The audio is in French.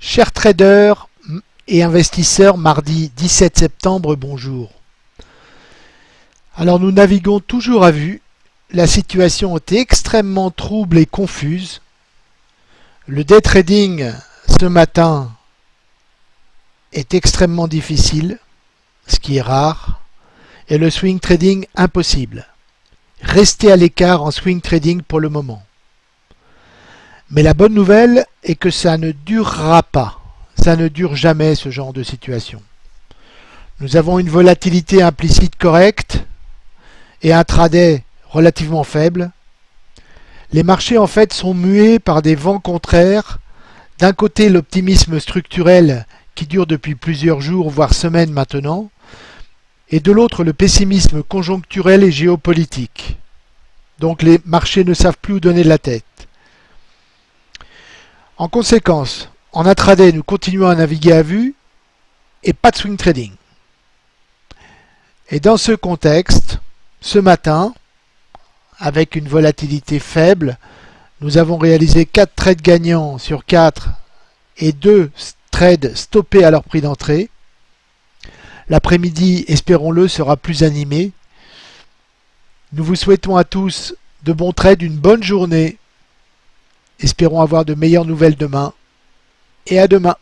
Chers traders et investisseurs, mardi 17 septembre, bonjour. Alors nous naviguons toujours à vue. La situation est extrêmement trouble et confuse. Le day trading ce matin est extrêmement difficile, ce qui est rare, et le swing trading impossible. Restez à l'écart en swing trading pour le moment. Mais la bonne nouvelle est que ça ne durera pas. Ça ne dure jamais ce genre de situation. Nous avons une volatilité implicite correcte et un tradet relativement faible. Les marchés en fait sont mués par des vents contraires. D'un côté l'optimisme structurel qui dure depuis plusieurs jours voire semaines maintenant, et de l'autre le pessimisme conjoncturel et géopolitique. Donc les marchés ne savent plus où donner de la tête. En conséquence, en intraday, nous continuons à naviguer à vue et pas de swing trading. Et dans ce contexte, ce matin, avec une volatilité faible, nous avons réalisé 4 trades gagnants sur 4 et 2 trades stoppés à leur prix d'entrée. L'après-midi, espérons-le, sera plus animé. Nous vous souhaitons à tous de bons trades, une bonne journée Espérons avoir de meilleures nouvelles demain. Et à demain